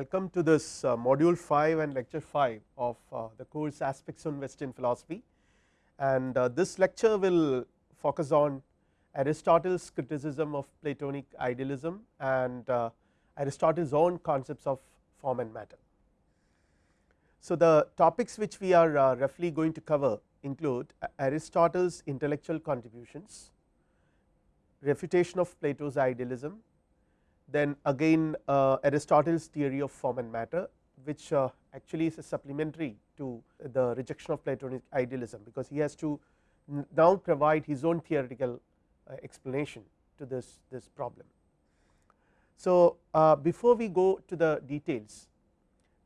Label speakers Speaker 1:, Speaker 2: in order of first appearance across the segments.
Speaker 1: welcome to this uh, module 5 and lecture 5 of uh, the course aspects on western philosophy and uh, this lecture will focus on Aristotle's criticism of Platonic idealism and uh, Aristotle's own concepts of form and matter. So, the topics which we are uh, roughly going to cover include Aristotle's intellectual contributions, refutation of Plato's idealism, then again uh, Aristotle's theory of form and matter which uh, actually is a supplementary to the rejection of Platonic idealism, because he has to now provide his own theoretical uh, explanation to this, this problem. So, before we go to the details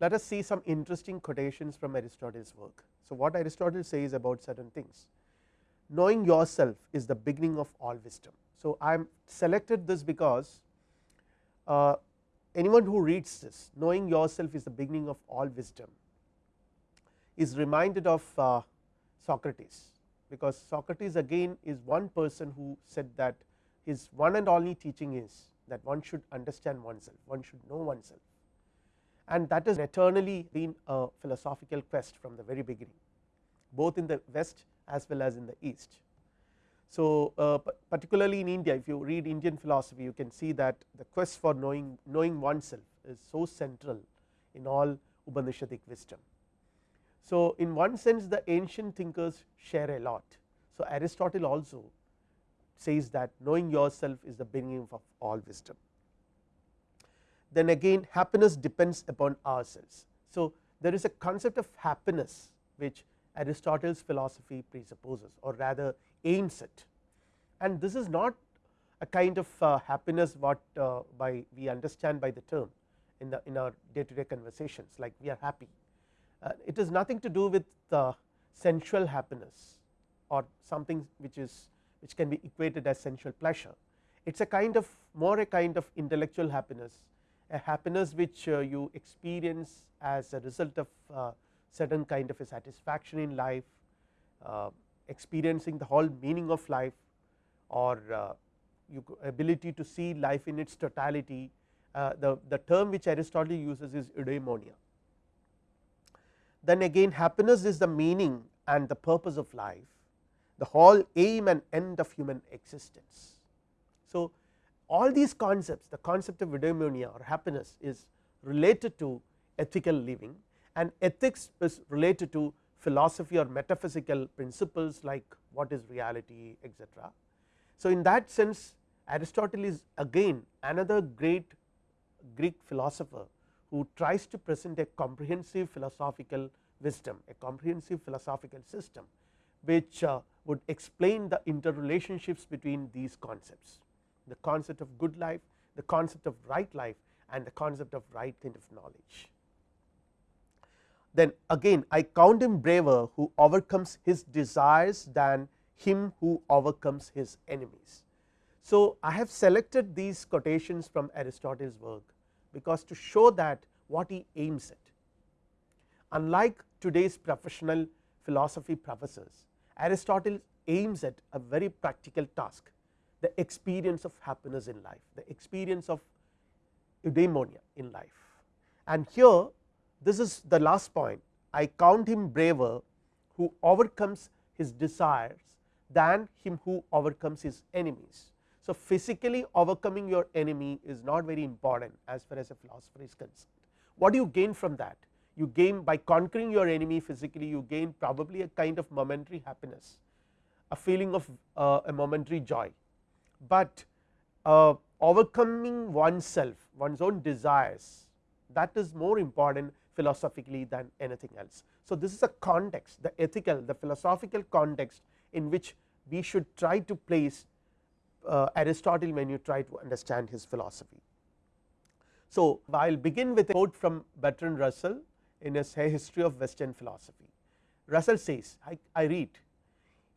Speaker 1: let us see some interesting quotations from Aristotle's work. So, what Aristotle says about certain things knowing yourself is the beginning of all wisdom. So, I am selected this because uh, anyone who reads this knowing yourself is the beginning of all wisdom is reminded of uh, Socrates, because Socrates again is one person who said that his one and only teaching is that one should understand oneself, one should know oneself and that has eternally been a philosophical quest from the very beginning both in the west as well as in the east. So, uh, particularly in India if you read Indian philosophy you can see that the quest for knowing knowing oneself is so central in all Upanishadic wisdom. So, in one sense the ancient thinkers share a lot. So, Aristotle also says that knowing yourself is the beginning of all wisdom. Then again happiness depends upon ourselves. So, there is a concept of happiness which Aristotle's philosophy presupposes or rather aims at and this is not a kind of uh, happiness what uh, by we understand by the term in the in our day to day conversations like we are happy. Uh, it is nothing to do with the sensual happiness or something which is which can be equated as sensual pleasure. It is a kind of more a kind of intellectual happiness a happiness which uh, you experience as a result of uh, certain kind of a satisfaction in life, uh, experiencing the whole meaning of life or uh, ability to see life in its totality. Uh, the, the term which Aristotle uses is eudaimonia. Then again happiness is the meaning and the purpose of life, the whole aim and end of human existence. So, all these concepts the concept of eudaimonia or happiness is related to ethical living and ethics is related to philosophy or metaphysical principles like what is reality etc. So, in that sense Aristotle is again another great Greek philosopher who tries to present a comprehensive philosophical wisdom a comprehensive philosophical system which uh, would explain the interrelationships between these concepts the concept of good life, the concept of right life and the concept of right kind of knowledge. Then again I count him braver who overcomes his desires than him who overcomes his enemies. So, I have selected these quotations from Aristotle's work, because to show that what he aims at. Unlike today's professional philosophy professors, Aristotle aims at a very practical task the experience of happiness in life, the experience of eudaimonia in life. And here this is the last point I count him braver who overcomes his desires than him who overcomes his enemies. So, physically overcoming your enemy is not very important as far as a philosopher is concerned. What do you gain from that? You gain by conquering your enemy physically you gain probably a kind of momentary happiness, a feeling of uh, a momentary joy but uh, overcoming oneself one's own desires that is more important philosophically than anything else. So, this is a context the ethical the philosophical context in which we should try to place uh, Aristotle when you try to understand his philosophy. So, I will begin with a quote from Bertrand Russell in his history of western philosophy. Russell says I, I read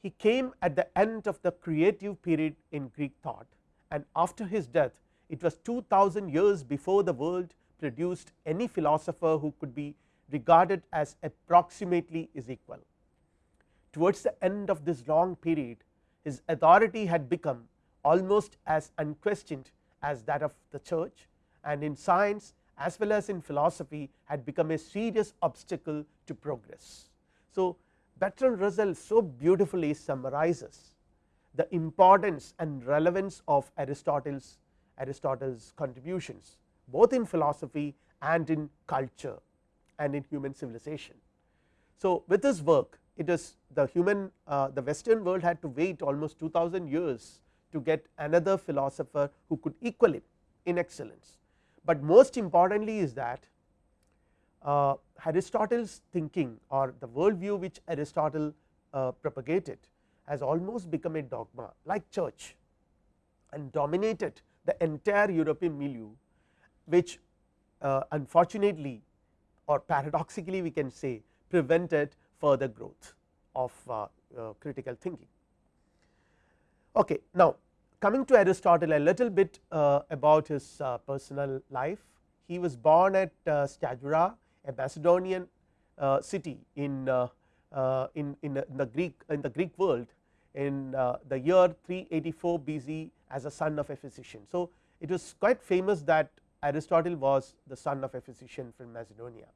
Speaker 1: he came at the end of the creative period in Greek thought and after his death it was 2000 years before the world produced any philosopher who could be regarded as approximately is equal. Towards the end of this long period his authority had become almost as unquestioned as that of the church and in science as well as in philosophy had become a serious obstacle to progress. So, Bertrand Russell so beautifully summarizes the importance and relevance of Aristotle's Aristotle's contributions both in philosophy and in culture and in human civilization. So, with this work it is the human uh, the western world had to wait almost 2000 years to get another philosopher who could equal him in excellence, but most importantly is that uh, Aristotle's thinking or the worldview which Aristotle uh, propagated has almost become a dogma like church and dominated the entire European milieu which uh, unfortunately or paradoxically we can say prevented further growth of uh, uh, critical thinking. Okay. Now, coming to Aristotle a little bit uh, about his uh, personal life. He was born at Stagira, a Macedonian city in, in, in, the Greek in the Greek world in the year 384 BC as a son of a physician. So, it was quite famous that Aristotle was the son of a physician from Macedonia.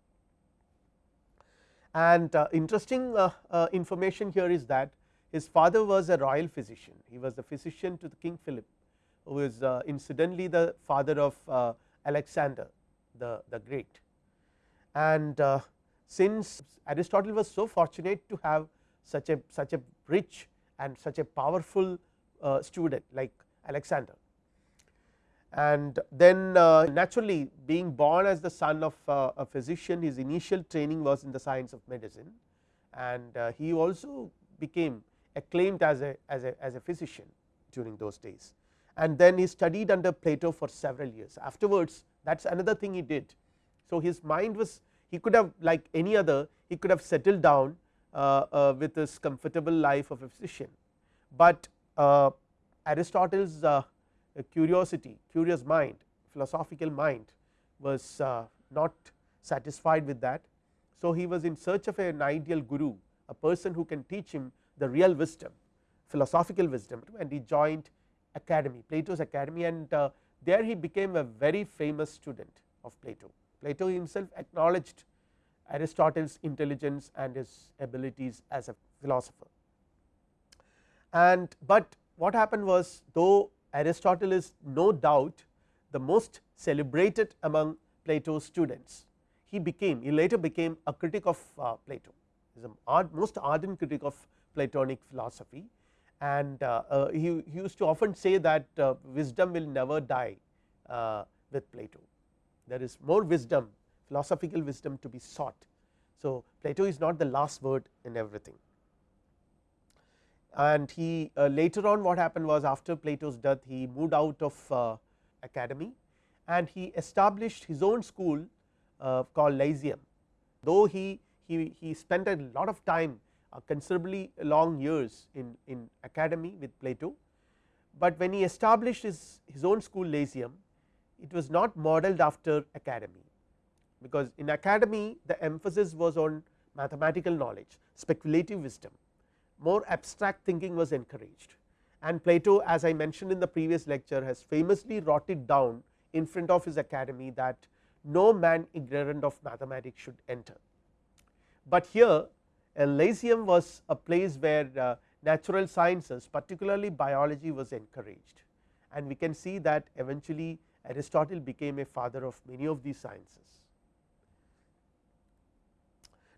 Speaker 1: And uh, interesting uh, uh, information here is that his father was a royal physician, he was the physician to the king Philip, who is uh, incidentally the father of uh, Alexander the, the great. And uh, since Aristotle was so fortunate to have such a such a rich and such a powerful student like Alexander, and then uh, naturally being born as the son of uh, a physician his initial training was in the science of medicine. And uh, he also became acclaimed as a, as a as a physician during those days. And then he studied under Plato for several years. Afterwards that is another thing he did. So, his mind was he could have like any other he could have settled down uh, uh, with his comfortable life of a physician, but uh, Aristotle's curiosity curious mind philosophical mind was uh, not satisfied with that. So, he was in search of an ideal guru a person who can teach him the real wisdom philosophical wisdom and he joined academy Plato's academy and uh, there he became a very famous student of Plato. Plato himself acknowledged Aristotle's intelligence and his abilities as a philosopher. And but what happened was though Aristotle is no doubt the most celebrated among Plato's students. He became he later became a critic of uh, Plato is a most ardent critic of Platonic philosophy and uh, uh, he, he, used to often say that uh, wisdom will never die uh, with Plato. There is more wisdom philosophical wisdom to be sought. So, Plato is not the last word in everything and he uh, later on what happened was after Plato's death he moved out of uh, academy and he established his own school uh, called Lyceum. Though he, he, he spent a lot of time uh, considerably long years in, in academy with Plato, but when he established his, his own school Lyceum it was not modeled after academy because in academy the emphasis was on mathematical knowledge speculative wisdom more abstract thinking was encouraged and Plato as I mentioned in the previous lecture has famously wrought it down in front of his academy that no man ignorant of mathematics should enter. But here Lyceum was a place where uh, natural sciences particularly biology was encouraged and we can see that eventually Aristotle became a father of many of these sciences.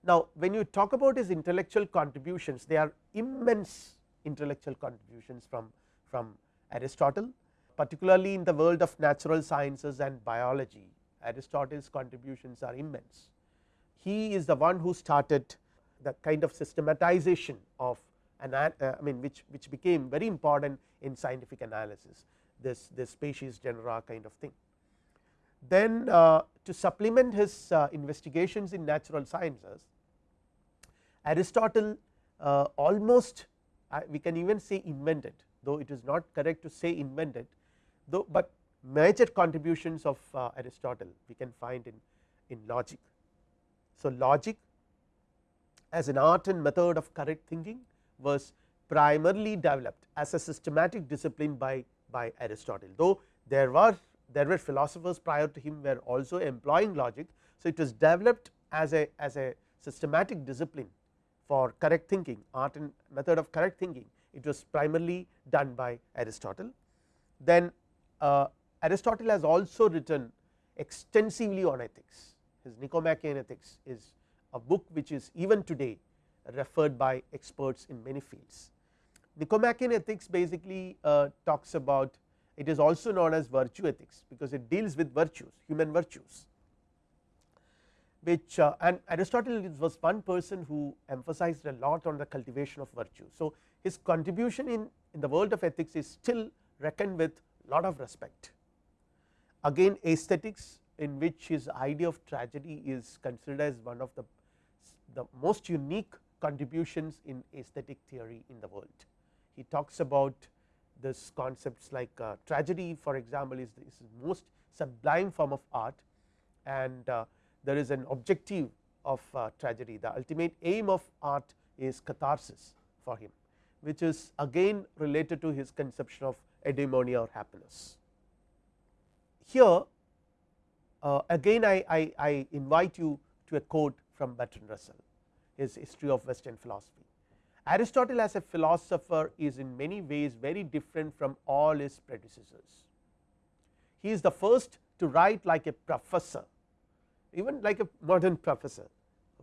Speaker 1: Now, when you talk about his intellectual contributions they are immense intellectual contributions from, from Aristotle particularly in the world of natural sciences and biology Aristotle's contributions are immense. He is the one who started the kind of systematization of an uh, I mean which, which became very important in scientific analysis this, this species genera kind of thing. Then uh, to supplement his uh, investigations in natural sciences Aristotle uh, almost uh, we can even say invented though it is not correct to say invented though, but major contributions of uh, Aristotle we can find in, in logic. So, logic as an art and method of correct thinking was primarily developed as a systematic discipline by, by Aristotle though there were there were philosophers prior to him were also employing logic. So, it was developed as a as a systematic discipline for correct thinking art and method of correct thinking it was primarily done by Aristotle. Then uh, Aristotle has also written extensively on ethics his Nicomachean ethics is a book which is even today referred by experts in many fields. Nicomachean ethics basically uh, talks about it is also known as virtue ethics because it deals with virtues human virtues which uh, and Aristotle was one person who emphasized a lot on the cultivation of virtue. So, his contribution in, in the world of ethics is still reckoned with lot of respect. Again aesthetics in which his idea of tragedy is considered as one of the, the most unique contributions in aesthetic theory in the world. He talks about this concepts like uh, tragedy for example, is the, is the most sublime form of art and uh, there is an objective of uh, tragedy the ultimate aim of art is catharsis for him which is again related to his conception of eudaimonia or happiness. Here uh, again I, I, I, invite you to a quote from Bertrand Russell his history of western philosophy. Aristotle as a philosopher is in many ways very different from all his predecessors. He is the first to write like a professor even like a modern professor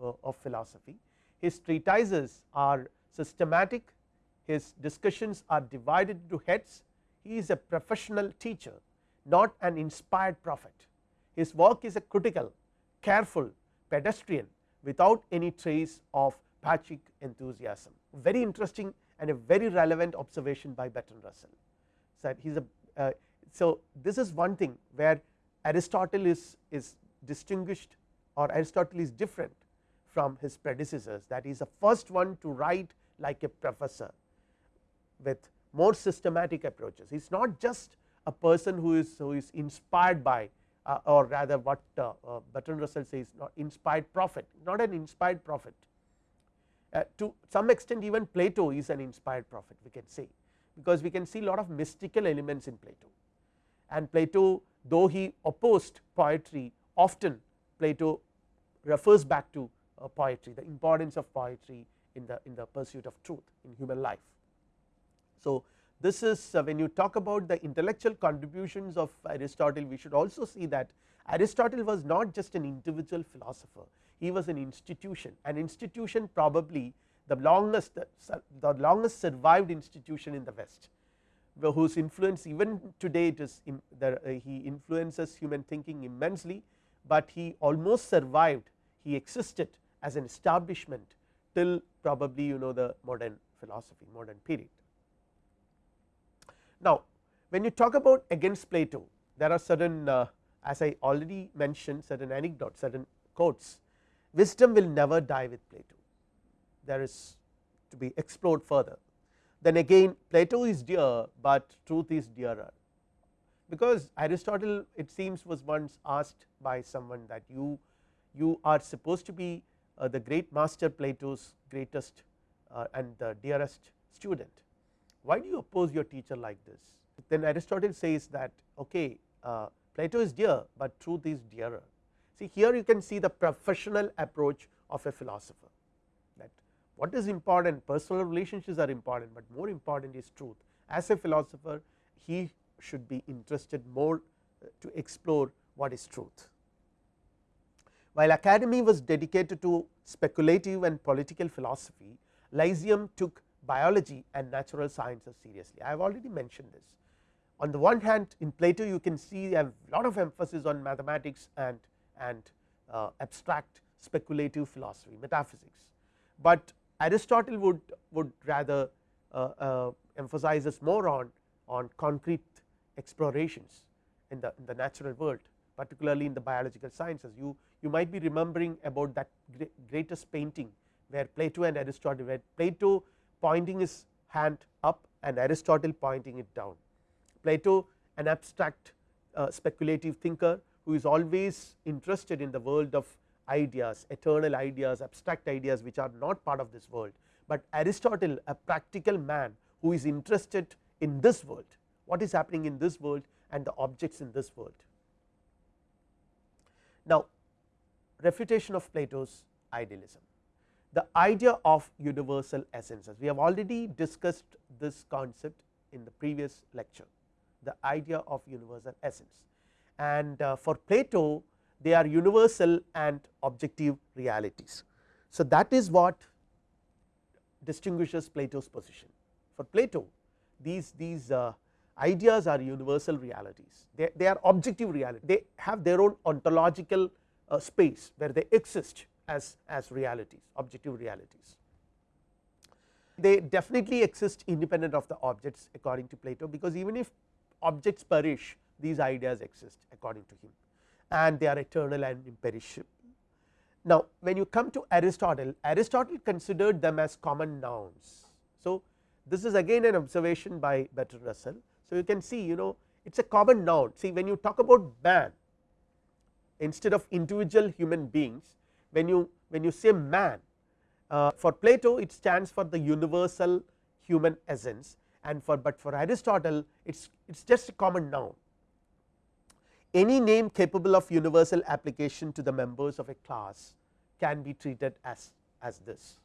Speaker 1: uh, of philosophy. His treatises are systematic, his discussions are divided into heads, he is a professional teacher not an inspired prophet. His work is a critical, careful, pedestrian without any trace of Bacchic enthusiasm. Very interesting and a very relevant observation by Bertrand Russell. So, he is a uh, so this is one thing where Aristotle is, is distinguished or Aristotle is different from his predecessors. That is the first one to write like a professor with more systematic approaches. He is not just a person who is who is inspired by uh, or rather what uh, uh, Bertrand Russell says not inspired prophet not an inspired prophet. Uh, to some extent even Plato is an inspired prophet we can say because we can see a lot of mystical elements in Plato. And Plato though he opposed poetry often Plato refers back to uh, poetry the importance of poetry in the in the pursuit of truth in human life. So, this is uh, when you talk about the intellectual contributions of Aristotle we should also see that Aristotle was not just an individual philosopher he was an institution an institution probably the longest the longest survived institution in the west whose influence even today it is uh, he influences human thinking immensely but he almost survived he existed as an establishment till probably you know the modern philosophy modern period. Now, when you talk about against Plato there are certain uh, as I already mentioned certain anecdotes certain quotes wisdom will never die with Plato there is to be explored further. Then again Plato is dear, but truth is dearer because Aristotle it seems was once asked by someone that you you are supposed to be uh, the great master Plato's greatest uh, and the dearest student. Why do you oppose your teacher like this? Then Aristotle says that okay uh, Plato is dear, but truth is dearer. See here you can see the professional approach of a philosopher that what is important personal relationships are important, but more important is truth. As a philosopher he should be interested more uh, to explore what is truth. While academy was dedicated to speculative and political philosophy Lyceum took biology and natural sciences seriously. I have already mentioned this. On the one hand in Plato you can see a lot of emphasis on mathematics and, and uh, abstract speculative philosophy metaphysics, but Aristotle would, would rather uh, uh, emphasizes more on, on concrete explorations in the, in the natural world particularly in the biological sciences. You, you might be remembering about that greatest painting where Plato and Aristotle where Plato pointing his hand up and Aristotle pointing it down. Plato an abstract uh, speculative thinker who is always interested in the world of ideas eternal ideas abstract ideas which are not part of this world, but Aristotle a practical man who is interested in this world what is happening in this world and the objects in this world. Now, refutation of Plato's idealism the idea of universal essences. We have already discussed this concept in the previous lecture, the idea of universal essence. And uh, for Plato, they are universal and objective realities. So, that is what distinguishes Plato's position. For Plato, these, these uh, ideas are universal realities, they, they are objective reality, they have their own ontological uh, space where they exist as, as realities, objective realities. They definitely exist independent of the objects according to Plato, because even if objects perish, these ideas exist according to him and they are eternal and imperishable. Now, when you come to Aristotle, Aristotle considered them as common nouns. So, this is again an observation by Bertrand Russell. So, you can see you know it is a common noun. See when you talk about man instead of individual human beings, when you when you say man uh, for Plato it stands for the universal human essence and for but for Aristotle it is it is just a common noun. Any name capable of universal application to the members of a class can be treated as as this.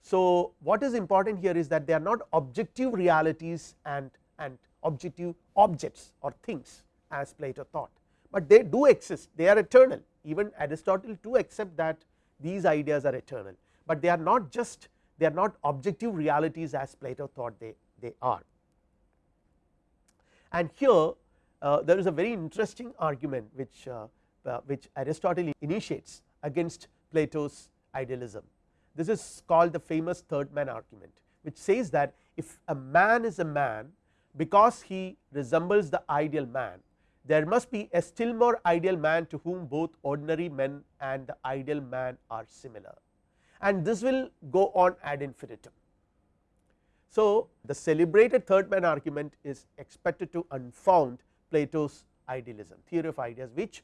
Speaker 1: So, what is important here is that they are not objective realities and and objective objects or things as Plato thought, but they do exist they are eternal even Aristotle too accept that these ideas are eternal, but they are not just they are not objective realities as Plato thought they, they are. And here uh, there is a very interesting argument which, uh, uh, which Aristotle initiates against Plato's idealism. This is called the famous third man argument which says that if a man is a man because he resembles the ideal man there must be a still more ideal man to whom both ordinary men and the ideal man are similar and this will go on ad infinitum. So, the celebrated third man argument is expected to unfound Plato's idealism theory of ideas which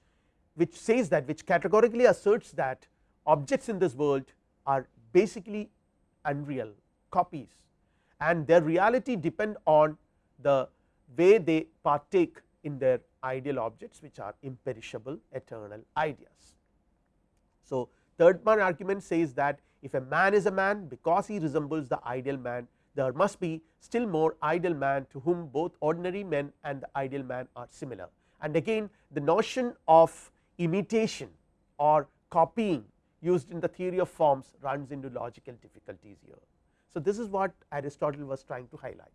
Speaker 1: which says that which categorically asserts that objects in this world are basically unreal copies and their reality depend on the way they partake in their ideal objects which are imperishable eternal ideas. So, third man argument says that if a man is a man because he resembles the ideal man there must be still more ideal man to whom both ordinary men and the ideal man are similar and again the notion of imitation or copying used in the theory of forms runs into logical difficulties here. So, this is what Aristotle was trying to highlight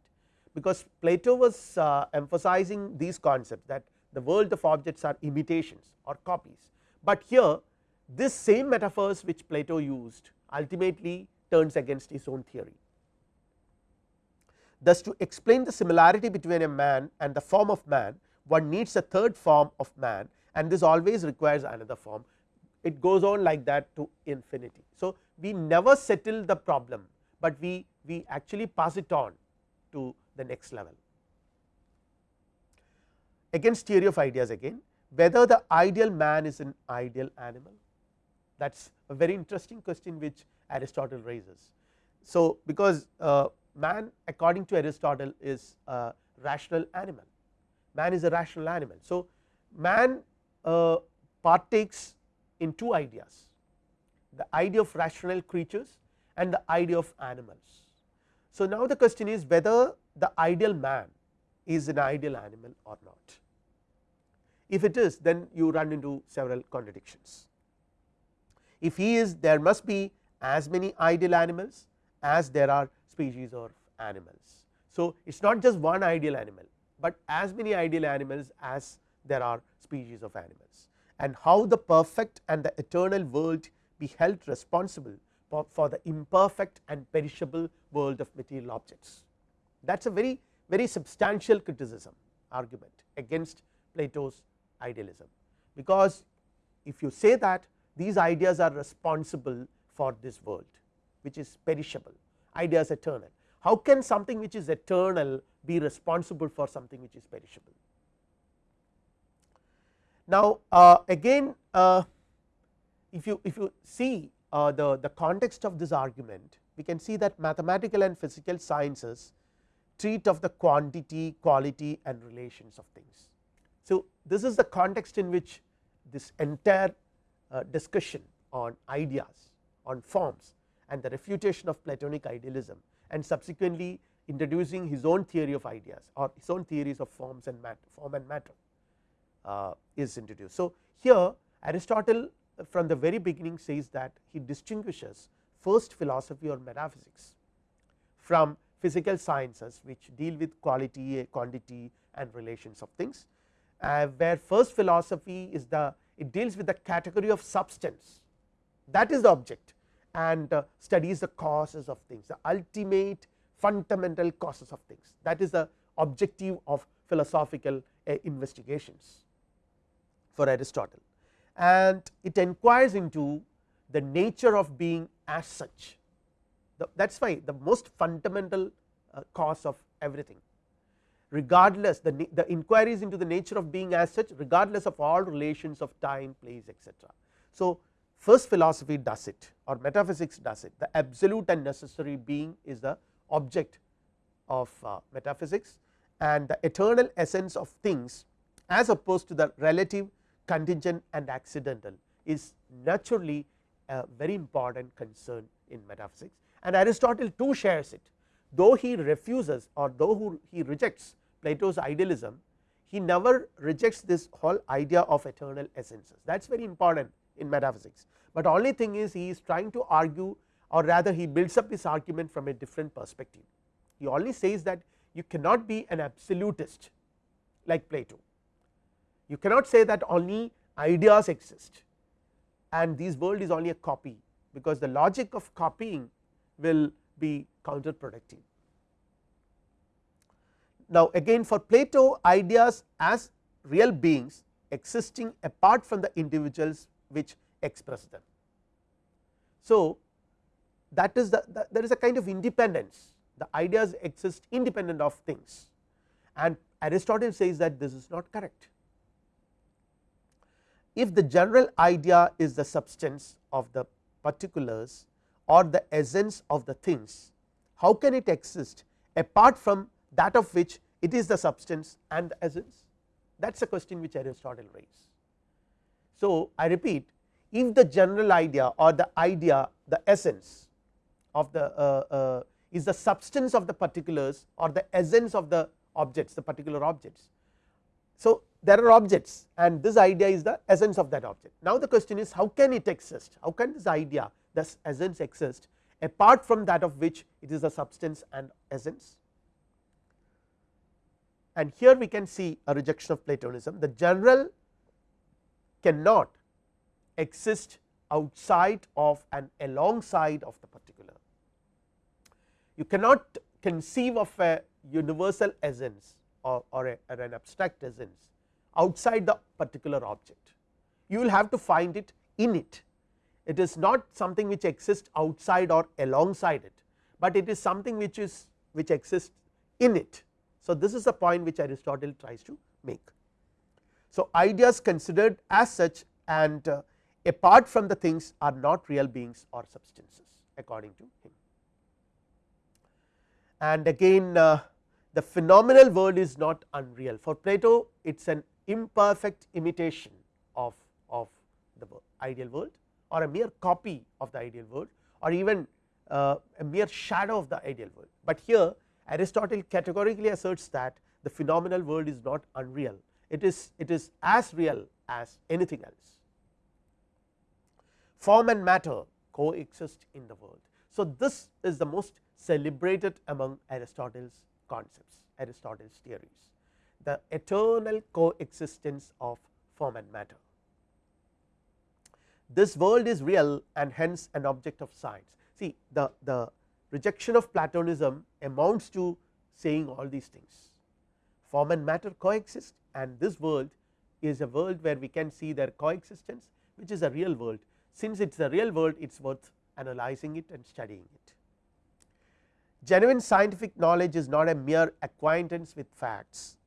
Speaker 1: because Plato was uh, emphasizing these concepts that the world of objects are imitations or copies, but here this same metaphors which Plato used ultimately turns against his own theory. Thus, to explain the similarity between a man and the form of man one needs a third form of man and this always requires another form it goes on like that to infinity. So, we never settle the problem, but we, we actually pass it on to the next level against theory of ideas again whether the ideal man is an ideal animal that is a very interesting question which Aristotle raises. So, because uh, man according to Aristotle is a rational animal, man is a rational animal. So, man uh, partakes in two ideas the idea of rational creatures and the idea of animals. So, now the question is whether the ideal man is an ideal animal or not. If it is then you run into several contradictions. If he is there must be as many ideal animals as there are species of animals. So, it is not just one ideal animal, but as many ideal animals as there are species of animals and how the perfect and the eternal world be held responsible for, for the imperfect and perishable world of material objects. That is a very very substantial criticism argument against Plato's idealism, because if you say that these ideas are responsible for this world which is perishable ideas eternal. How can something which is eternal be responsible for something which is perishable? Now, uh, again uh, if you if you see uh, the, the context of this argument we can see that mathematical and physical sciences treat of the quantity, quality and relations of things. So, this is the context in which this entire uh, discussion on ideas on forms and the refutation of Platonic idealism and subsequently introducing his own theory of ideas or his own theories of forms and matter form and matter uh, is introduced. So, here Aristotle from the very beginning says that he distinguishes first philosophy or metaphysics from physical sciences which deal with quality, quantity and relations of things, uh, where first philosophy is the it deals with the category of substance. That is the object. And uh, studies the causes of things the ultimate fundamental causes of things. That is the objective of philosophical uh, investigations for Aristotle. And it inquires into the nature of being as such that is why the most fundamental uh, cause of everything. Regardless the, the inquiries into the nature of being as such regardless of all relations of time place etc. So, first philosophy does it or metaphysics does it. The absolute and necessary being is the object of uh, metaphysics and the eternal essence of things as opposed to the relative contingent and accidental is naturally a very important concern in metaphysics and Aristotle too shares it. Though he refuses or though he rejects Plato's idealism he never rejects this whole idea of eternal essences. That is very important in metaphysics, but only thing is he is trying to argue or rather he builds up his argument from a different perspective. He only says that you cannot be an absolutist like Plato, you cannot say that only ideas exist. And this world is only a copy because the logic of copying will be counterproductive. Now, again for Plato ideas as real beings existing apart from the individuals which express them. So, that is the, the there is a kind of independence the ideas exist independent of things and Aristotle says that this is not correct. If the general idea is the substance of the particulars or the essence of the things, how can it exist apart from that of which it is the substance and the essence that is a question which Aristotle raised. So, I repeat if the general idea or the idea the essence of the uh, uh, is the substance of the particulars or the essence of the objects the particular objects. So, there are objects and this idea is the essence of that object. Now, the question is how can it exist how can this idea this essence exist apart from that of which it is a substance and essence and here we can see a rejection of Platonism the general cannot exist outside of and alongside of the particular. You cannot conceive of a universal essence or, or, a, or an abstract essence outside the particular object. You will have to find it in it. It is not something which exists outside or alongside it, but it is something which is which exists in it. So, this is the point which Aristotle tries to make. So, ideas considered as such and uh, apart from the things are not real beings or substances according to him. And again uh, the phenomenal world is not unreal for Plato it is an imperfect imitation of, of the ideal world or a mere copy of the ideal world or even uh, a mere shadow of the ideal world, but here Aristotle categorically asserts that the phenomenal world is not unreal it is it is as real as anything else form and matter coexist in the world. So, this is the most celebrated among Aristotle's concepts Aristotle's theories the eternal coexistence of form and matter. This world is real and hence an object of science. See the, the rejection of Platonism amounts to saying all these things form and matter coexist and this world is a world where we can see their coexistence which is a real world since it is a real world it is worth analyzing it and studying it. Genuine scientific knowledge is not a mere acquaintance with facts,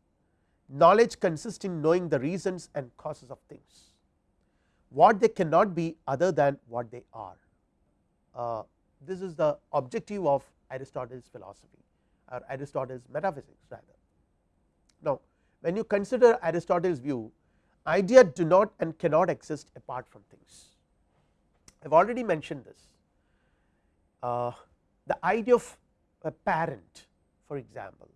Speaker 1: knowledge consists in knowing the reasons and causes of things, what they cannot be other than what they are. Uh, this is the objective of Aristotle's philosophy or Aristotle's metaphysics rather. Now, when you consider Aristotle's view idea do not and cannot exist apart from things. I have already mentioned this uh, the idea of a parent for example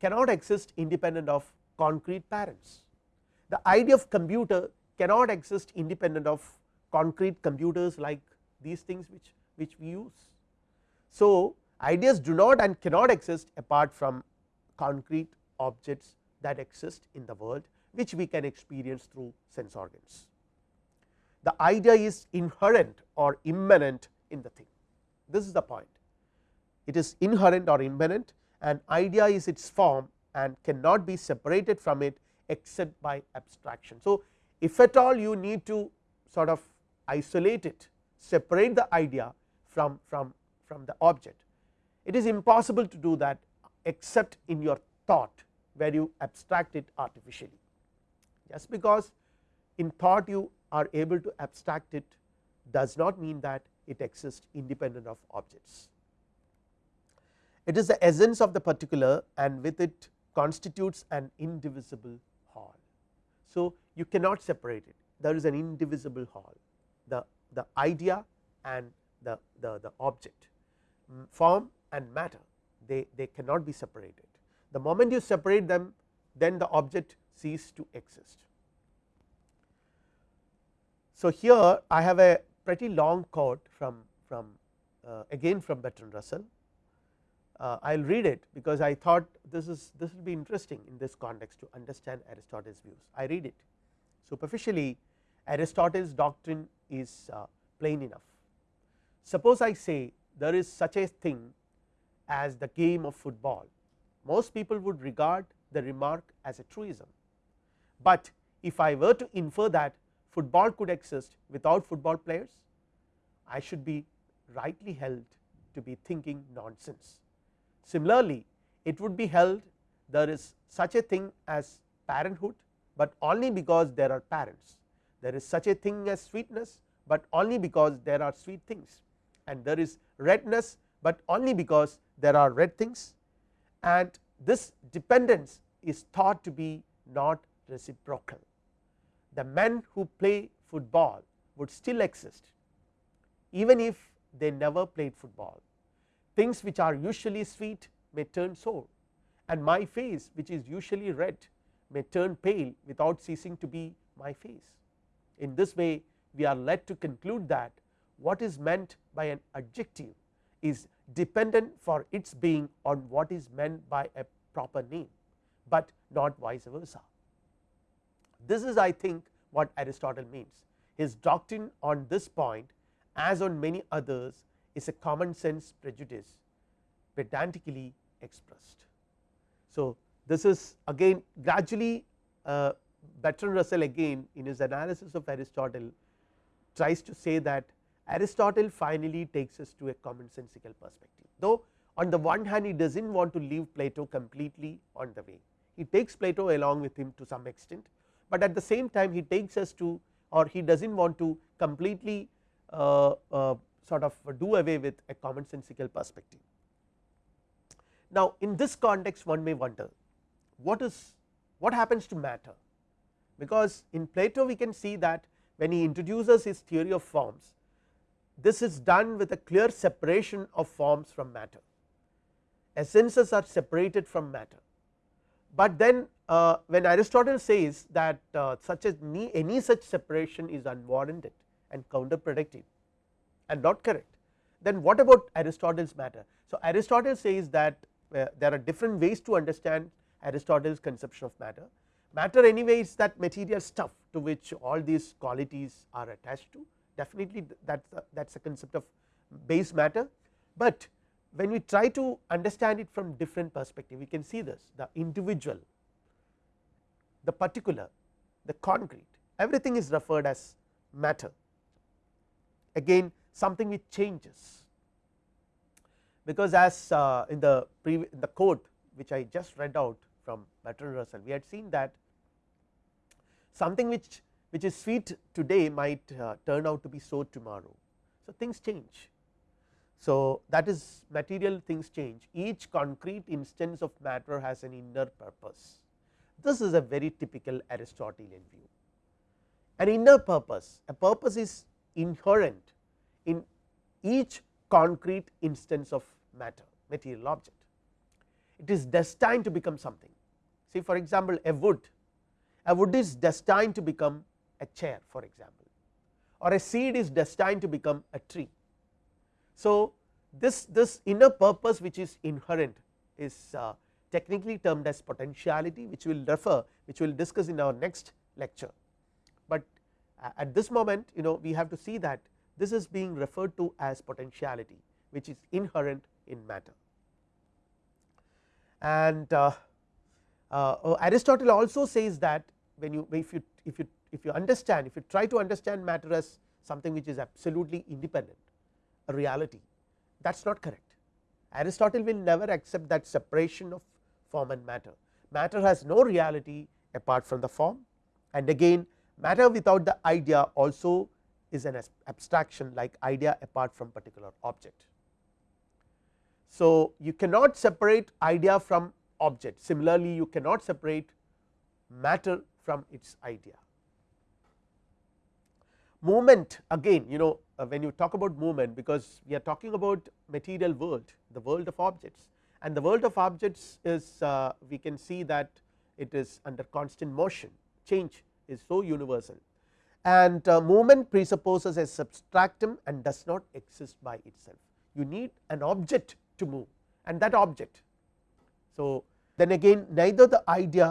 Speaker 1: cannot exist independent of concrete parents. The idea of computer cannot exist independent of concrete computers like these things which, which we use. So, ideas do not and cannot exist apart from concrete objects that exist in the world which we can experience through sense organs. The idea is inherent or immanent in the thing this is the point it is inherent or immanent and idea is its form and cannot be separated from it except by abstraction. So, if at all you need to sort of isolate it separate the idea from, from, from the object it is impossible to do that except in your thought where you abstract it artificially. Just because in thought you are able to abstract it does not mean that it exists independent of objects. It is the essence of the particular and with it constitutes an indivisible whole. So, you cannot separate it there is an indivisible whole the, the idea and the, the, the object form and matter they, they cannot be separated. The moment you separate them then the object cease to exist. So, here I have a pretty long quote from, from uh, again from Bertrand Russell. Uh, I will read it because I thought this is this will be interesting in this context to understand Aristotle's views. I read it superficially Aristotle's doctrine is uh, plain enough. Suppose I say there is such a thing as the game of football, most people would regard the remark as a truism, but if I were to infer that football could exist without football players, I should be rightly held to be thinking nonsense. Similarly, it would be held there is such a thing as parenthood, but only because there are parents. There is such a thing as sweetness, but only because there are sweet things and there is redness, but only because there are red things and this dependence is thought to be not reciprocal the men who play football would still exist even if they never played football. Things which are usually sweet may turn sour and my face which is usually red may turn pale without ceasing to be my face. In this way we are led to conclude that what is meant by an adjective is dependent for its being on what is meant by a proper name, but not vice versa. This is I think what Aristotle means. His doctrine on this point as on many others is a common sense prejudice pedantically expressed. So, this is again gradually uh, Bertrand Russell again in his analysis of Aristotle tries to say that Aristotle finally takes us to a commonsensical perspective, though on the one hand he does not want to leave Plato completely on the way, he takes Plato along with him to some extent, but at the same time he takes us to or he does not want to completely uh, uh, sort of do away with a commonsensical perspective. Now, in this context one may wonder what is what happens to matter, because in Plato we can see that when he introduces his theory of forms this is done with a clear separation of forms from matter. Essences are separated from matter. But then uh, when Aristotle says that uh, such as any, such separation is unwarranted and counterproductive and not correct then what about Aristotle's matter. So, Aristotle says that uh, there are different ways to understand Aristotle's conception of matter. Matter anyway is that material stuff to which all these qualities are attached to. Definitely that that is a concept of base matter, but when we try to understand it from different perspective we can see this the individual, the particular, the concrete everything is referred as matter. Again something which changes. Because as uh, in the in the quote which I just read out from Bertrand Russell we had seen that something which which is sweet today might uh, turn out to be sour tomorrow. So, things change so, that is material things change each concrete instance of matter has an inner purpose This is a very typical Aristotelian view. An inner purpose, a purpose is inherent in each concrete instance of matter, material object. It is destined to become something. See for example, a wood, a wood is destined to become a chair for example, or a seed is destined to become a tree. So, this, this inner purpose which is inherent is uh, technically termed as potentiality which will refer which we will discuss in our next lecture. But uh, at this moment you know we have to see that this is being referred to as potentiality which is inherent in matter. And uh, uh, Aristotle also says that when you if you if you if you understand if you try to understand matter as something which is absolutely independent a reality that is not correct. Aristotle will never accept that separation of form and matter. Matter has no reality apart from the form and again matter without the idea also is an abstraction like idea apart from particular object. So, you cannot separate idea from object. Similarly you cannot separate matter from its idea. Movement again you know uh, when you talk about movement because we are talking about material world the world of objects. And the world of objects is uh, we can see that it is under constant motion. Change is so universal. And uh, movement presupposes a substratum and does not exist by itself. You need an object to move and that object. So, then again neither the idea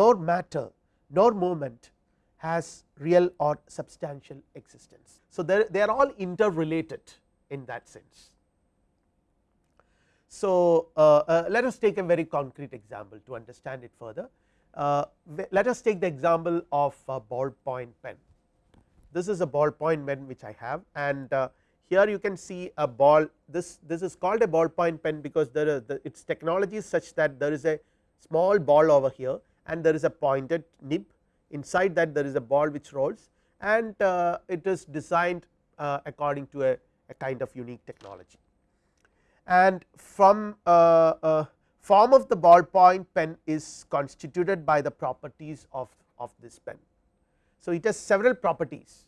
Speaker 1: nor matter nor movement has real or substantial existence. So, they are all interrelated in that sense. So, uh, uh, let us take a very concrete example to understand it further. Uh, let us take the example of a ballpoint pen. This is a ballpoint pen which I have and uh, here you can see a ball this this is called a ballpoint pen because there is the, its technology is such that there is a small ball over here and there is a pointed nib inside that there is a ball which rolls and uh, it is designed uh, according to a, a, kind of unique technology. And from uh, uh form of the ballpoint pen is constituted by the properties of, of this pen. So, it has several properties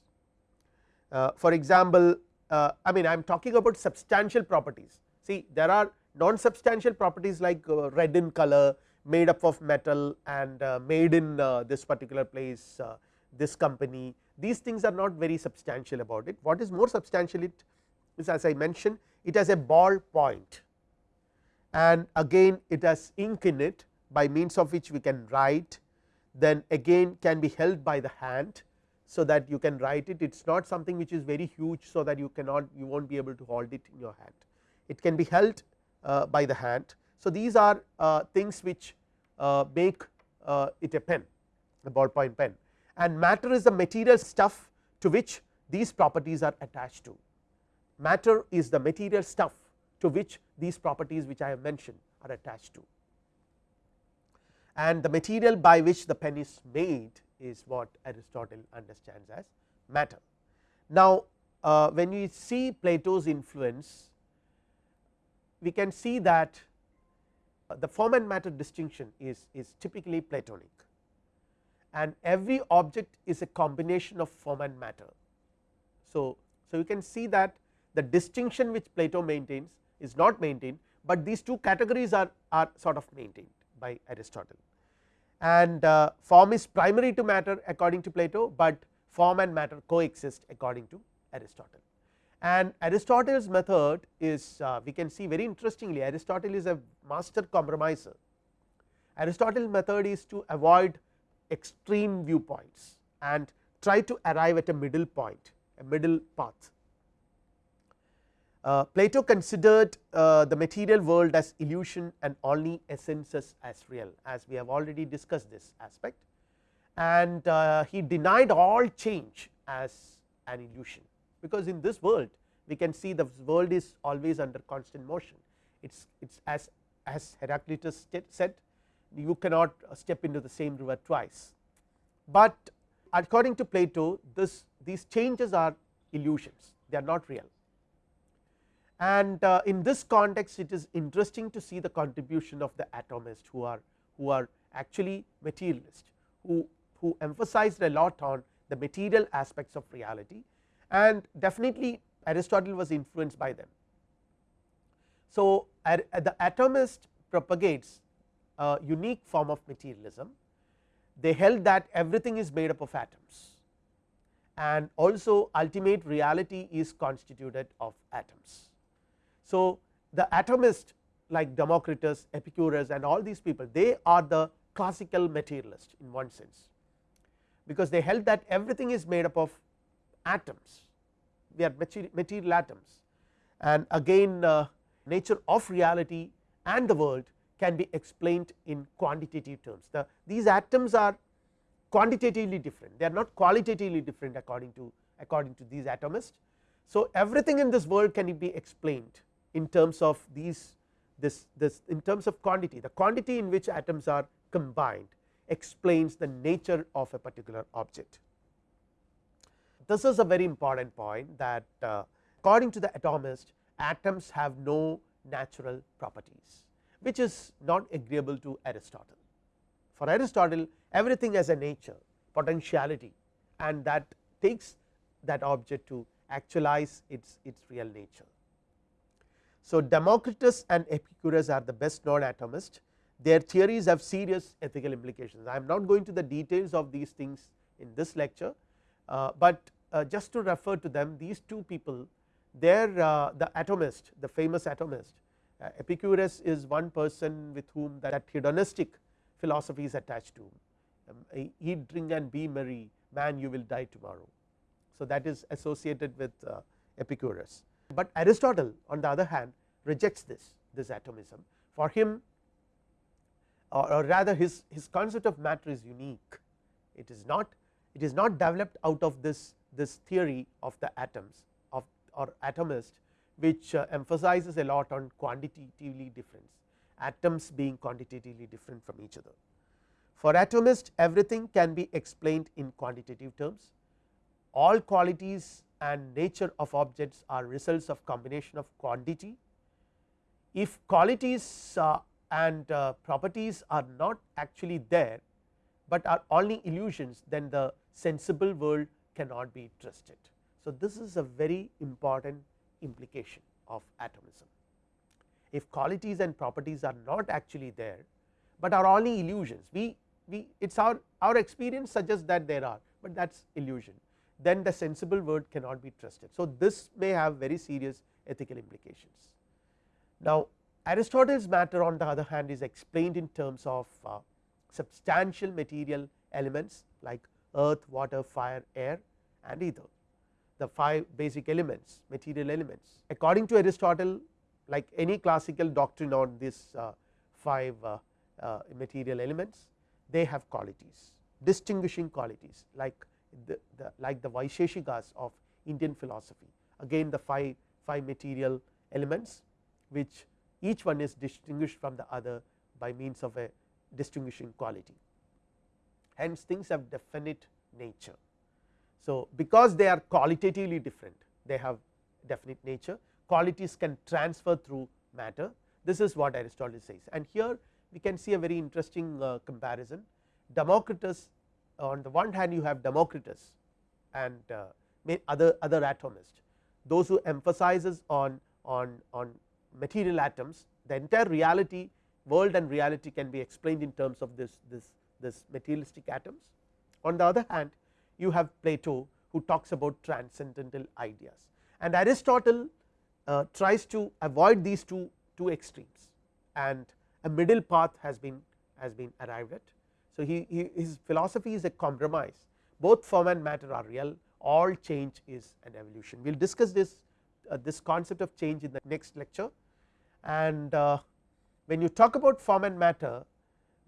Speaker 1: uh, for example, uh, I mean I am talking about substantial properties. See there are non substantial properties like red in color made up of metal and uh, made in uh, this particular place uh, this company. These things are not very substantial about it. What is more substantial it is as I mentioned it has a ball point. And again it has ink in it by means of which we can write then again can be held by the hand so that you can write it. It is not something which is very huge so that you cannot you will not be able to hold it in your hand. It can be held uh, by the hand. So, these are uh, things which uh, make uh, it a pen a ballpoint pen. And matter is the material stuff to which these properties are attached to. Matter is the material stuff to which these properties which I have mentioned are attached to. And the material by which the pen is made is what Aristotle understands as matter. Now, uh, when we see Plato's influence we can see that the form and matter distinction is, is typically Platonic and every object is a combination of form and matter. So, so you can see that the distinction which Plato maintains is not maintained, but these two categories are, are sort of maintained by Aristotle and uh, form is primary to matter according to Plato, but form and matter coexist according to Aristotle and Aristotle's method is uh, we can see very interestingly Aristotle is a master compromiser. Aristotle's method is to avoid extreme viewpoints and try to arrive at a middle point a middle path. Uh, Plato considered uh, the material world as illusion and only essences as real as we have already discussed this aspect. And uh, he denied all change as an illusion. Because in this world we can see the world is always under constant motion. It is it is as as Heraclitus said you cannot step into the same river twice, but according to Plato this these changes are illusions. They are not real and uh, in this context it is interesting to see the contribution of the atomists who are who are actually materialist who, who emphasized a lot on the material aspects of reality and definitely Aristotle was influenced by them. So, the atomist propagates a unique form of materialism they held that everything is made up of atoms and also ultimate reality is constituted of atoms. So, the atomist like Democritus, Epicurus and all these people they are the classical materialist in one sense, because they held that everything is made up of atoms we are material atoms and again uh, nature of reality and the world can be explained in quantitative terms. The, these atoms are quantitatively different, they are not qualitatively different according to according to these atomists. So, everything in this world can be explained in terms of these this this in terms of quantity the quantity in which atoms are combined explains the nature of a particular object. This is a very important point that uh, according to the atomist atoms have no natural properties which is not agreeable to Aristotle. For Aristotle everything has a nature potentiality and that takes that object to actualize its, its real nature. So, Democritus and Epicurus are the best known atomists their theories have serious ethical implications. I am not going to the details of these things in this lecture, uh, but uh, just to refer to them these two people they are uh, the atomist the famous atomist uh, Epicurus is one person with whom that hedonistic philosophy is attached to um, eat drink and be merry man you will die tomorrow. So, that is associated with uh, Epicurus, but Aristotle on the other hand rejects this this atomism. For him or, or rather his, his concept of matter is unique. It is not it is not developed out of this this theory of the atoms of or atomist which uh, emphasizes a lot on quantitatively difference atoms being quantitatively different from each other. For atomist everything can be explained in quantitative terms. All qualities and nature of objects are results of combination of quantity. If qualities uh, and uh, properties are not actually there, but are only illusions then the sensible world cannot be trusted. So, this is a very important implication of atomism. If qualities and properties are not actually there, but are only illusions we, we it is our, our experience suggests that there are, but that is illusion then the sensible world cannot be trusted. So, this may have very serious ethical implications. Now, Aristotle's matter on the other hand is explained in terms of uh, substantial material elements like earth, water, fire, air and ether the five basic elements material elements. According to Aristotle like any classical doctrine on these uh, five uh, uh, material elements they have qualities distinguishing qualities like the, the like the Vaisheshikas of Indian philosophy. Again the five, five material elements which each one is distinguished from the other by means of a distinguishing quality. Hence things have definite nature. So, because they are qualitatively different they have definite nature. Qualities can transfer through matter. This is what Aristotle says. And here we can see a very interesting uh, comparison. Democritus on the one hand you have Democritus and uh, other other atomists. Those who emphasizes on on on material atoms the entire reality world and reality can be explained in terms of this this this materialistic atoms. On the other hand you have Plato who talks about transcendental ideas. And Aristotle uh, tries to avoid these two two extremes. And a middle path has been has been arrived at. So, he, he his philosophy is a compromise both form and matter are real all change is an evolution. We will discuss this uh, this concept of change in the next lecture and uh, when you talk about form and matter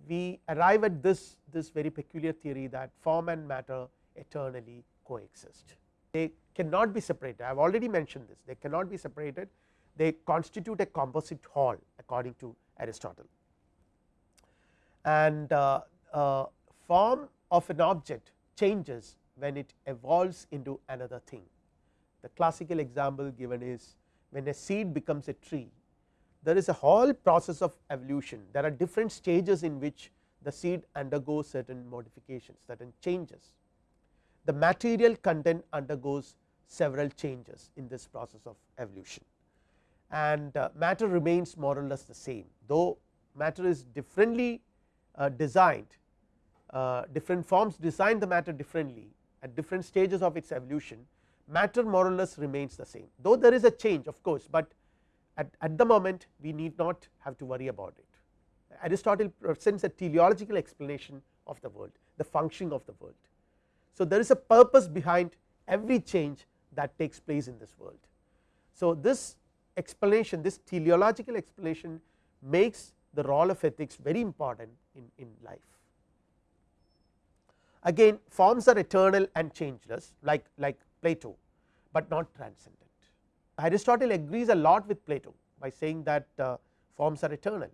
Speaker 1: we arrive at this this very peculiar theory that form and matter eternally coexist. They cannot be separated I have already mentioned this they cannot be separated they constitute a composite whole according to Aristotle. And uh, uh, form of an object changes when it evolves into another thing. The classical example given is when a seed becomes a tree there is a whole process of evolution there are different stages in which the seed undergoes certain modifications certain changes. The material content undergoes several changes in this process of evolution and uh, matter remains more or less the same though matter is differently uh, designed Uh, different forms design the matter differently at different stages of its evolution matter more or less remains the same though there is a change of course, but at, at the moment we need not have to worry about it. Aristotle presents a teleological explanation of the world the functioning of the world. So, there is a purpose behind every change that takes place in this world. So, this explanation this teleological explanation makes the role of ethics very important in, in life. Again forms are eternal and changeless like, like Plato, but not transcendent. Aristotle agrees a lot with Plato by saying that uh, forms are eternal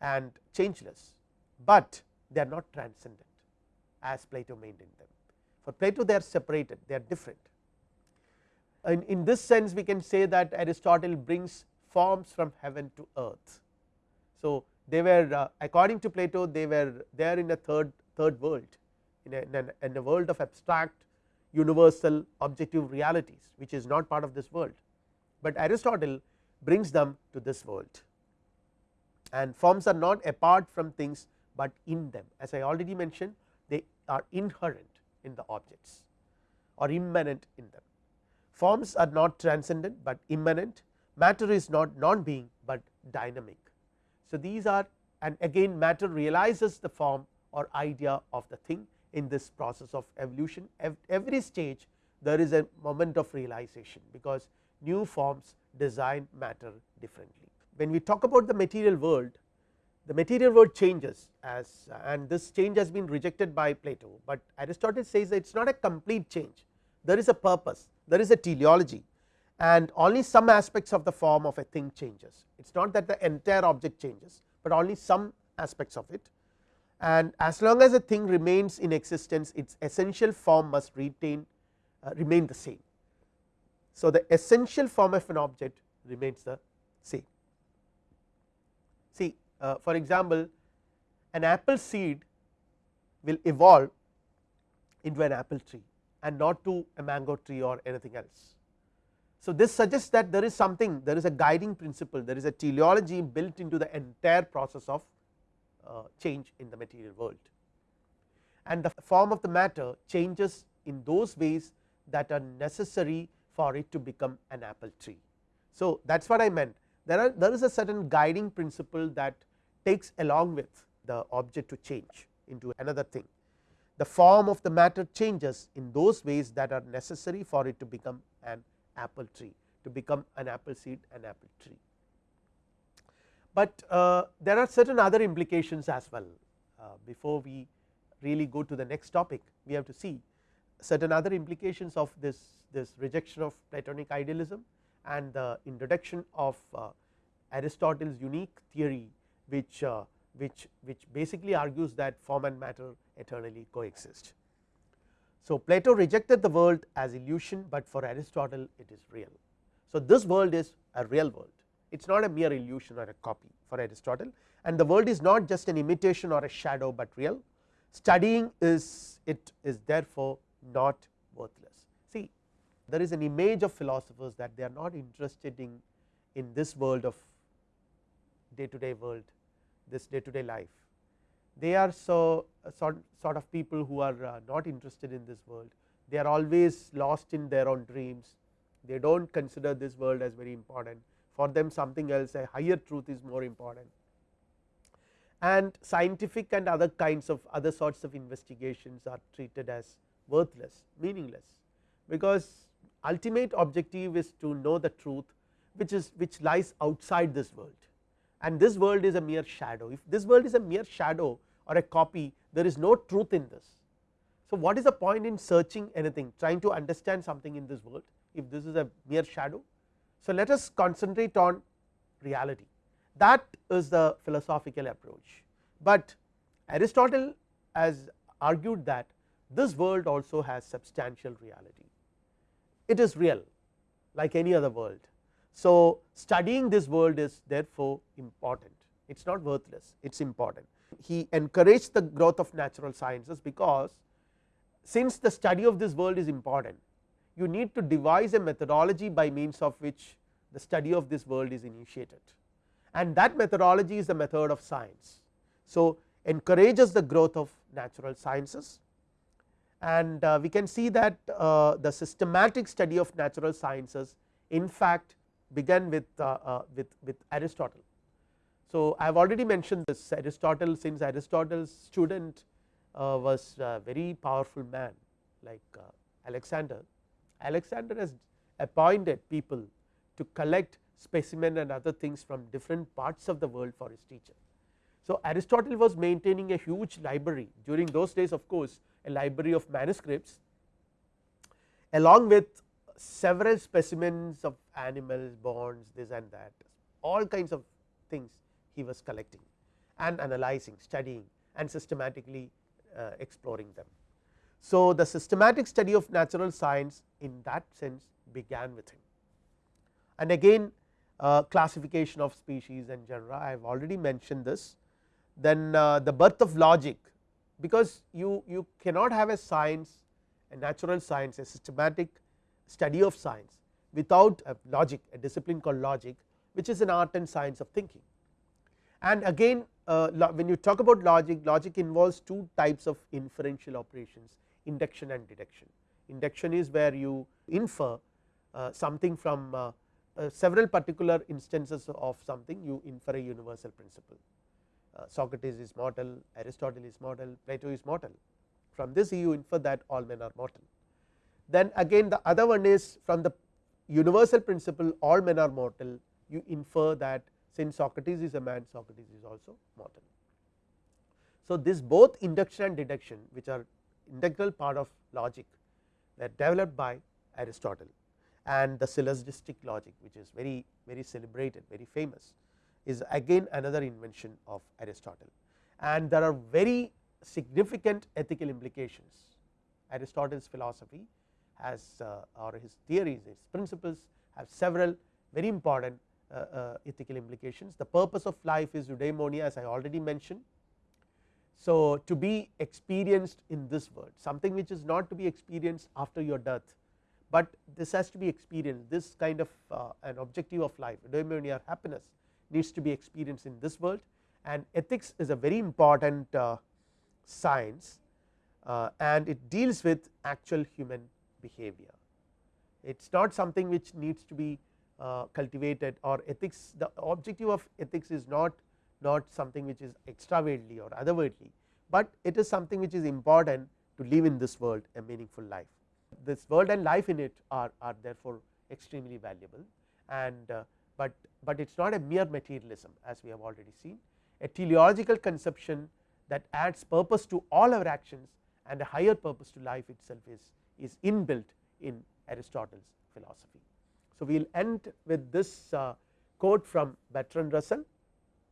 Speaker 1: and changeless, but they are not transcendent as Plato maintained them. For Plato they are separated, they are different. In, in this sense we can say that Aristotle brings forms from heaven to earth. So, they were uh, according to Plato they were there in a third third world in a, in a, in a world of abstract universal objective realities which is not part of this world, but Aristotle brings them to this world and forms are not apart from things, but in them as I already mentioned they are inherent in the objects or immanent in them. Forms are not transcendent, but immanent matter is not non being, but dynamic. So, these are and again matter realizes the form or idea of the thing in this process of evolution every stage there is a moment of realization because new forms design matter differently. When we talk about the material world the material world changes as and this change has been rejected by Plato, but Aristotle says it is not a complete change there is a purpose there is a teleology and only some aspects of the form of a thing changes it is not that the entire object changes, but only some aspects of it and as long as a thing remains in existence its essential form must retain uh, remain the same. So, the essential form of an object remains the same. See uh, for example, an apple seed will evolve into an apple tree and not to a mango tree or anything else. So, this suggests that there is something there is a guiding principle there is a teleology built into the entire process of Uh, change in the material world and the form of the matter changes in those ways that are necessary for it to become an apple tree. So, that is what I meant there are there is a certain guiding principle that takes along with the object to change into another thing. The form of the matter changes in those ways that are necessary for it to become an apple tree to become an apple seed an apple tree but uh, there are certain other implications as well uh, before we really go to the next topic we have to see certain other implications of this this rejection of platonic idealism and the introduction of uh, Aristotle's unique theory which uh, which which basically argues that form and matter eternally coexist. So, Plato rejected the world as illusion, but for Aristotle it is real. So, this world is a real world it is not a mere illusion or a copy for Aristotle. And the world is not just an imitation or a shadow, but real. Studying is it is therefore not worthless. See there is an image of philosophers that they are not interested in in this world of day to day world this day to day life. They are so uh, sort, sort of people who are uh, not interested in this world. They are always lost in their own dreams. They do not consider this world as very important for them something else a higher truth is more important. And scientific and other kinds of other sorts of investigations are treated as worthless meaningless. Because ultimate objective is to know the truth which is which lies outside this world. And this world is a mere shadow. If this world is a mere shadow or a copy there is no truth in this. So, what is the point in searching anything trying to understand something in this world if this is a mere shadow so, let us concentrate on reality that is the philosophical approach, but Aristotle has argued that this world also has substantial reality it is real like any other world. So, studying this world is therefore important it is not worthless it is important. He encouraged the growth of natural sciences because since the study of this world is important you need to devise a methodology by means of which the study of this world is initiated and that methodology is the method of science. So, encourages the growth of natural sciences and uh, we can see that uh, the systematic study of natural sciences in fact began with, uh, uh with, with Aristotle. So, I have already mentioned this Aristotle since Aristotle's student uh, was a very powerful man like uh, Alexander. Alexander has appointed people to collect specimen and other things from different parts of the world for his teacher. So, Aristotle was maintaining a huge library during those days of course, a library of manuscripts along with several specimens of animals, bones, this and that all kinds of things he was collecting and analyzing, studying and systematically uh, exploring them. So, the systematic study of natural science in that sense began with him and again uh, classification of species and genera I have already mentioned this. Then uh, the birth of logic because you, you cannot have a science a natural science a systematic study of science without a logic a discipline called logic which is an art and science of thinking. And again uh, when you talk about logic logic involves two types of inferential operations induction and deduction. Induction is where you infer uh, something from uh, uh, several particular instances of something you infer a universal principle. Uh, Socrates is mortal, Aristotle is mortal, Plato is mortal. From this you infer that all men are mortal. Then again the other one is from the universal principle all men are mortal, you infer that since Socrates is a man, Socrates is also mortal. So, this both induction and deduction which are integral part of logic that developed by Aristotle and the syllogistic logic which is very very celebrated very famous is again another invention of Aristotle. And there are very significant ethical implications. Aristotle's philosophy has uh, or his theories his principles have several very important uh, uh, ethical implications. The purpose of life is eudaimonia as I already mentioned. So, to be experienced in this world something which is not to be experienced after your death but this has to be experienced this kind of uh, an objective of life eudaimonia happiness needs to be experienced in this world and ethics is a very important uh, science uh, and it deals with actual human behavior. It is not something which needs to be uh, cultivated or ethics the objective of ethics is not not something which is extraworldly or otherworldly, but it is something which is important to live in this world a meaningful life. This world and life in it are, are therefore extremely valuable and uh, but, but it is not a mere materialism as we have already seen. A teleological conception that adds purpose to all our actions and a higher purpose to life itself is, is inbuilt in Aristotle's philosophy. So, we will end with this uh, quote from Bertrand Russell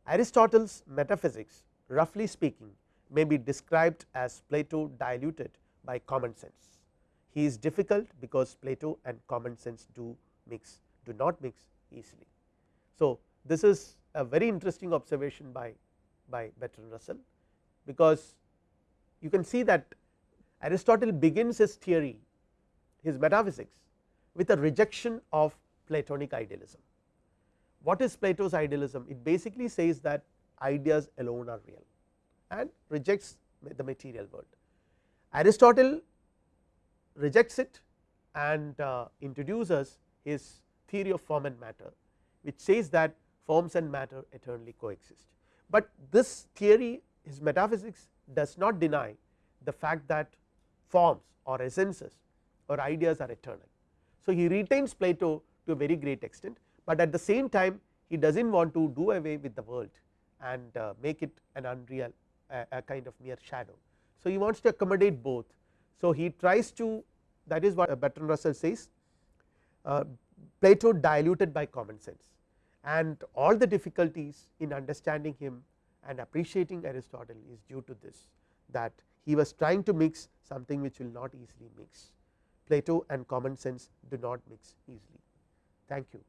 Speaker 1: Aristotle's metaphysics roughly speaking may be described as Plato diluted by common sense he is difficult because Plato and common sense do mix do not mix easily. So, this is a very interesting observation by, by Bertrand Russell because you can see that Aristotle begins his theory his metaphysics with a rejection of Platonic idealism. What is Plato's idealism? It basically says that ideas alone are real and rejects the material world. Aristotle rejects it and uh, introduces his theory of form and matter which says that forms and matter eternally coexist. But this theory his metaphysics does not deny the fact that forms or essences or ideas are eternal. So, he retains Plato to a very great extent, but at the same time he does not want to do away with the world and uh, make it an unreal a, a kind of mere shadow. So, he wants to accommodate both so, he tries to that is what Bertrand Russell says uh, Plato diluted by common sense and all the difficulties in understanding him and appreciating Aristotle is due to this that he was trying to mix something which will not easily mix Plato and common sense do not mix easily. Thank you.